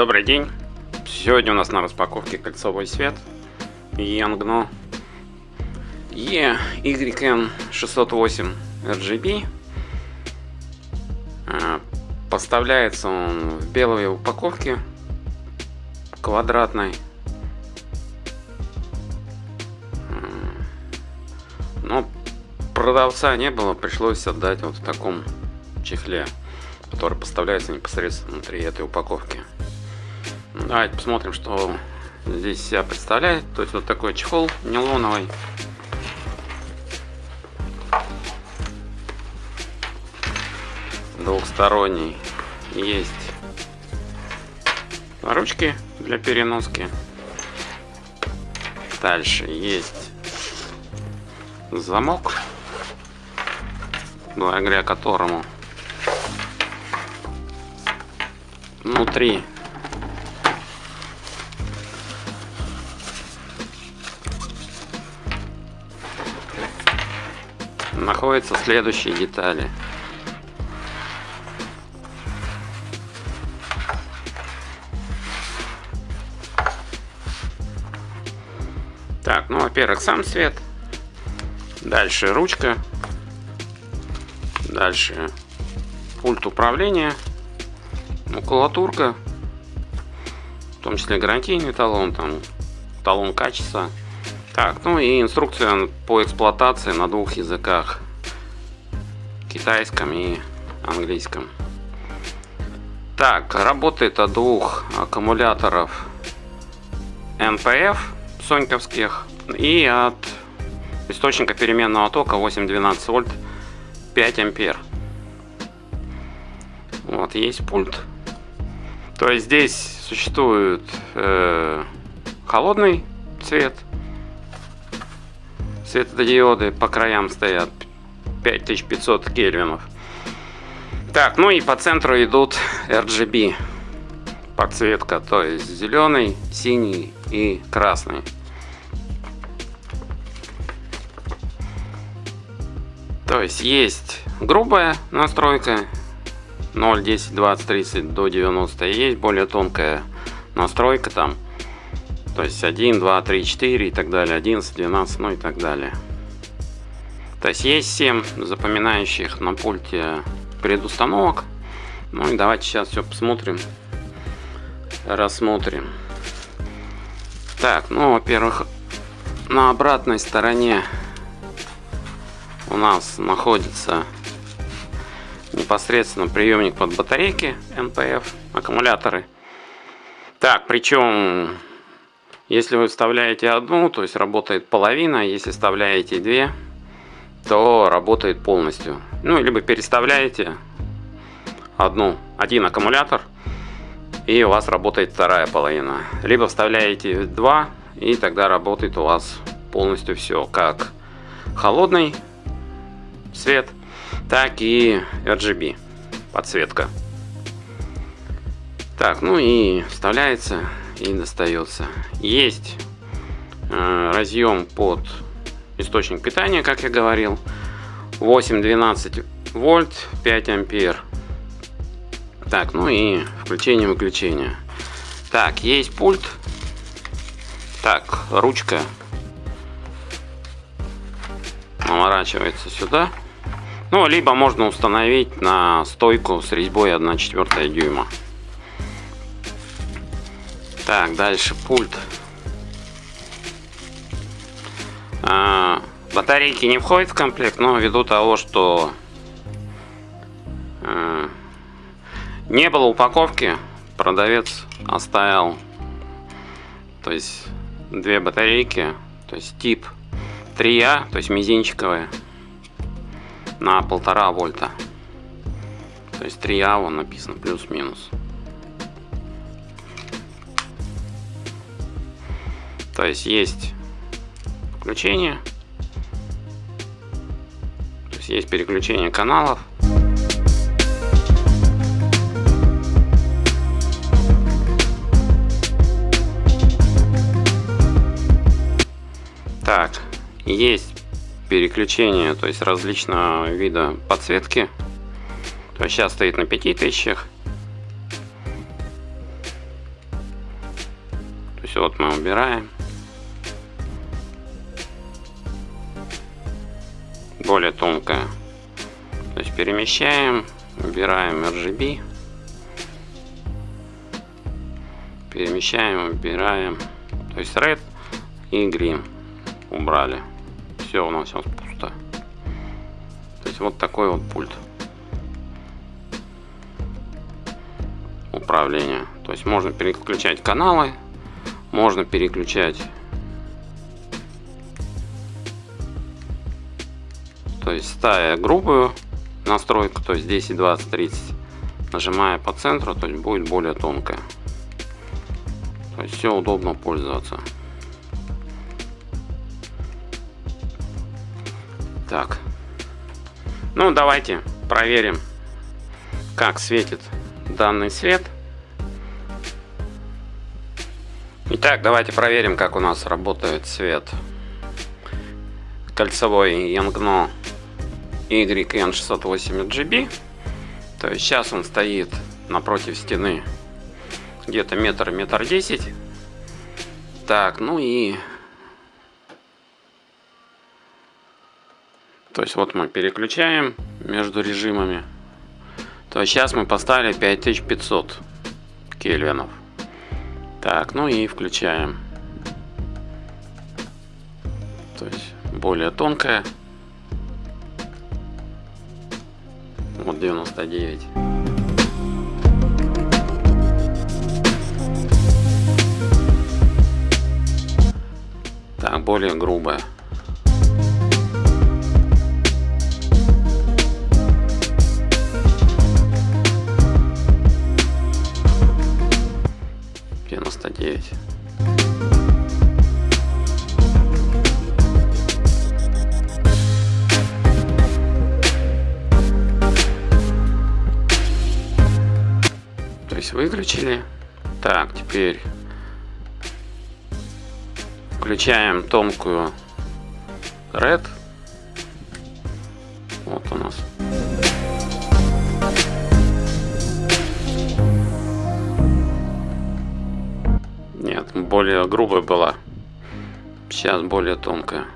Добрый день! Сегодня у нас на распаковке кольцовой свет Yangno EYN608 RGB. А, поставляется он в белой упаковке квадратной. Но продавца не было, пришлось отдать вот в таком чехле, который поставляется непосредственно внутри этой упаковки. Давайте посмотрим, что здесь себя представляет. То есть вот такой чехол нейлоновый. Двухсторонний. Есть ручки для переноски. Дальше есть замок, благодаря которому внутри находятся следующие детали. Так, ну, во-первых, сам свет. Дальше ручка. Дальше пульт управления. Макулатурка. В том числе гарантийный талон, там талон качества. Так, ну и инструкция по эксплуатации на двух языках. Китайском и английском. Так, работает от двух аккумуляторов NPF соньковских и от источника переменного тока 8-12 вольт 5 ампер. Вот, есть пульт. То есть здесь существует э, холодный цвет, светодиоды по краям стоят 5500 кельвинов. Так, ну и по центру идут RGB подсветка, то есть зеленый, синий и красный. То есть есть грубая настройка 0, 10, 20, 30 до 90. Есть более тонкая настройка там. То есть 1, 2, 3, 4 и так далее. 11, 12, ну и так далее. То есть есть 7 запоминающих на пульте предустановок. Ну и давайте сейчас все посмотрим. Рассмотрим. Так, ну, во-первых, на обратной стороне у нас находится непосредственно приемник под батарейки NPF, аккумуляторы. Так, причем, если вы вставляете одну, то есть работает половина, если вставляете две, то работает полностью. Ну, либо переставляете одну, один аккумулятор, и у вас работает вторая половина. Либо вставляете два, и тогда работает у вас полностью все, как холодный свет, так и RGB подсветка. Так, ну и вставляется и достается. Есть э, разъем под источник питания, как я говорил. 8-12 вольт, 5 ампер. Так, ну и включение-выключение. Так, есть пульт. Так, ручка наворачивается сюда. Ну, либо можно установить на стойку с резьбой 1,4 дюйма. Так, дальше пульт. А, батарейки не входят в комплект, но ввиду того, что а, не было упаковки, продавец оставил то есть две батарейки, то есть тип 3А, то есть мизинчиковые на полтора вольта. То есть 3А вон написано плюс-минус. То есть есть включение. То есть есть переключение каналов. Так, есть переключение, то есть различного вида подсветки. То есть сейчас стоит на 5000. мы убираем. Более тонкая. То есть перемещаем, убираем RGB. Перемещаем, убираем. То есть Red и Green убрали. Все у нас сейчас пусто. То есть вот такой вот пульт. управления. То есть можно переключать каналы, можно переключать то есть ставя грубую настройку, то есть 10, 20, 30, нажимая по центру, то есть будет более тонкая. То есть все удобно пользоваться. Так. Ну, давайте проверим, как светит данный свет. Итак, давайте проверим, как у нас работает свет кольцевой Yangno YN680GB. То есть сейчас он стоит напротив стены где-то метр, метр десять. Так, ну и... То есть вот мы переключаем между режимами то сейчас мы поставили 5500 кельвинов. Так, ну и включаем. То есть более тонкая. Вот 99. Так, более грубая. Выключили. Так, теперь включаем тонкую Red. Вот у нас. более грубая была. Сейчас более тонкая.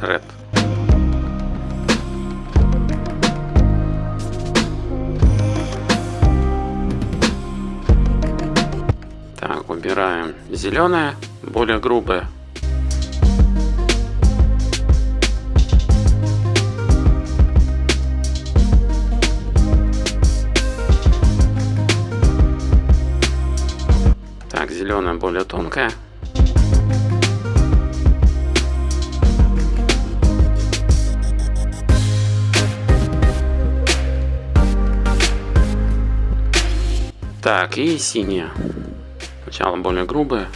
Red. Так, убираем зеленая, более грубая. зеленая более тонкая. Так, и синяя. Сначала более грубая.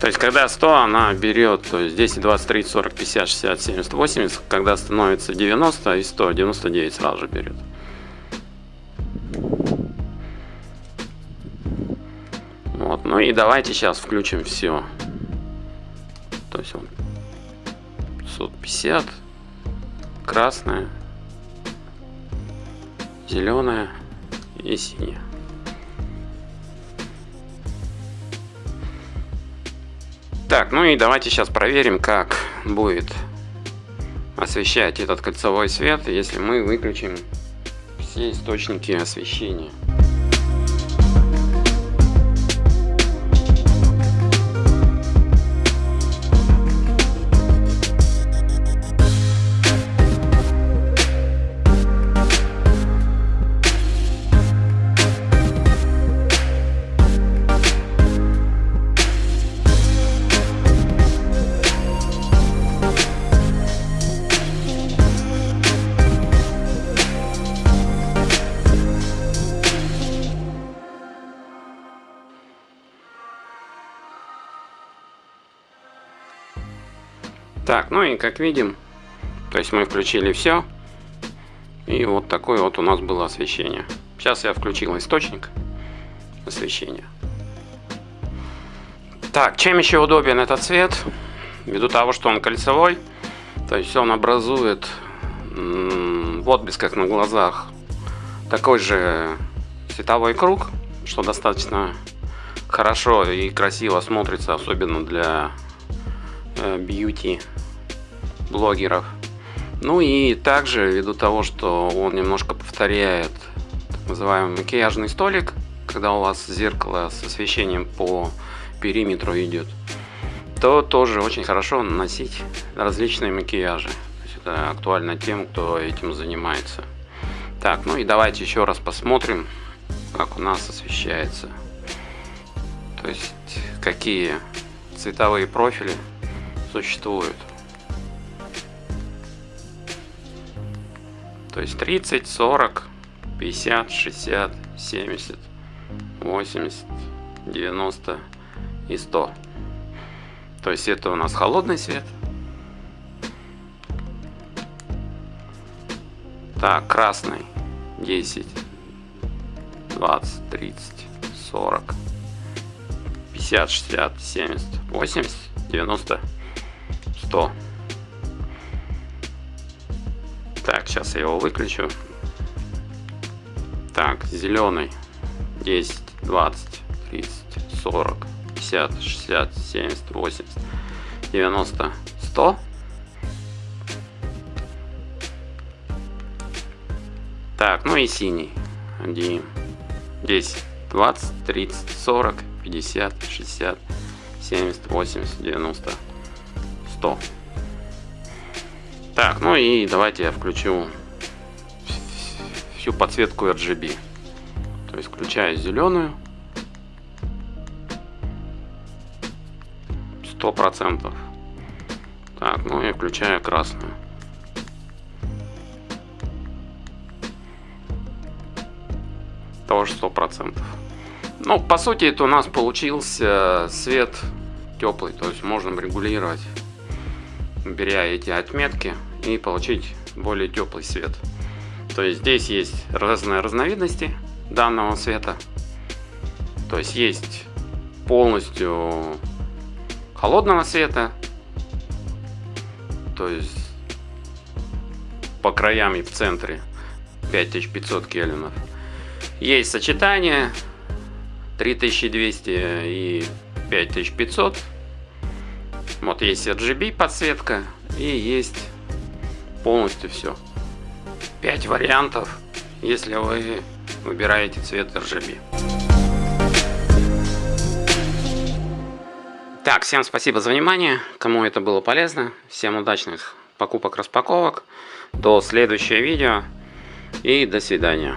То есть, когда 100, она берет, то есть 10, 20, 30, 40, 50, 60, 70, 80. Когда становится 90 и 100, 99 сразу же берет. Вот, ну и давайте сейчас включим все. То есть вот 550, красная, зеленая и синяя. Так, ну и давайте сейчас проверим, как будет освещать этот кольцевой свет, если мы выключим все источники освещения. Так, ну и как видим, то есть мы включили все. И вот такое вот у нас было освещение. Сейчас я включил источник освещения. Так, чем еще удобен этот цвет? Ввиду того, что он кольцевой, то есть он образует в отблесках на глазах такой же световой круг, что достаточно хорошо и красиво смотрится, особенно для э, бьюти блогеров. Ну и также, ввиду того, что он немножко повторяет так называемый макияжный столик, когда у вас зеркало с освещением по периметру идет, то тоже очень хорошо наносить различные макияжи. То есть это актуально тем, кто этим занимается. Так, ну и давайте еще раз посмотрим, как у нас освещается. То есть какие цветовые профили существуют. То есть 30, 40, 50, 60, 70, 80, 90 и 100. То есть это у нас холодный свет. Так, красный 10, 20, 30, 40, 50, 60, 70, 80, 90, 100. Так, сейчас я его выключу. Так, зеленый 10, 20, 30, 40, 50, 60, 70, 80, 90, 100. Так, ну и синий. 1, 10, 20, 30, 40, 50, 60, 70, 80, 90, 100. Так, ну и давайте я включу всю подсветку RGB. То есть включаю зеленую. Сто процентов. Так, ну и включаю красную. Тоже сто процентов. Ну, по сути, это у нас получился свет теплый. То есть можно регулировать беря эти отметки и получить более теплый свет. То есть здесь есть разные разновидности данного света. То есть есть полностью холодного света, то есть по краям и в центре 5500 кельвинов. Есть сочетание 3200 и 5500 вот есть RGB подсветка и есть полностью все. 5 вариантов, если вы выбираете цвет RGB. Так, всем спасибо за внимание. Кому это было полезно. Всем удачных покупок-распаковок. До следующего видео. И до свидания.